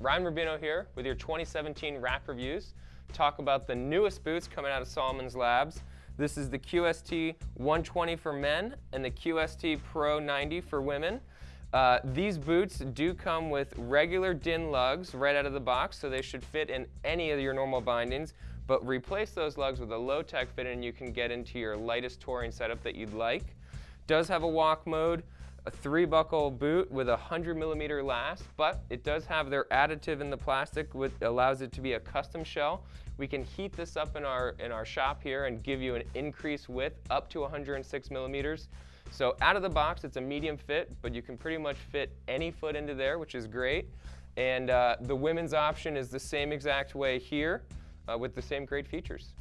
Ryan Rubino here with your 2017 rack reviews. Talk about the newest boots coming out of Salomon's Labs. This is the QST 120 for men and the QST Pro 90 for women. Uh, these boots do come with regular DIN lugs right out of the box, so they should fit in any of your normal bindings, but replace those lugs with a low-tech fit and you can get into your lightest touring setup that you'd like. Does have a walk mode, a three buckle boot with a 100 millimeter last, but it does have their additive in the plastic which allows it to be a custom shell. We can heat this up in our, in our shop here and give you an increased width up to 106 millimeters. So out of the box, it's a medium fit, but you can pretty much fit any foot into there, which is great. And uh, the women's option is the same exact way here uh, with the same great features.